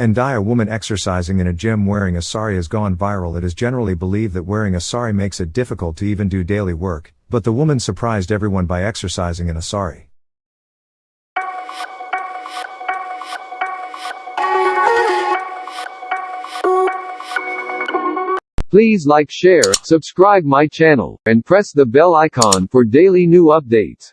And die a woman exercising in a gym wearing a sari has gone viral. It is generally believed that wearing a sari makes it difficult to even do daily work, but the woman surprised everyone by exercising in a sari. Please like share, subscribe my channel, and press the bell icon for daily new updates.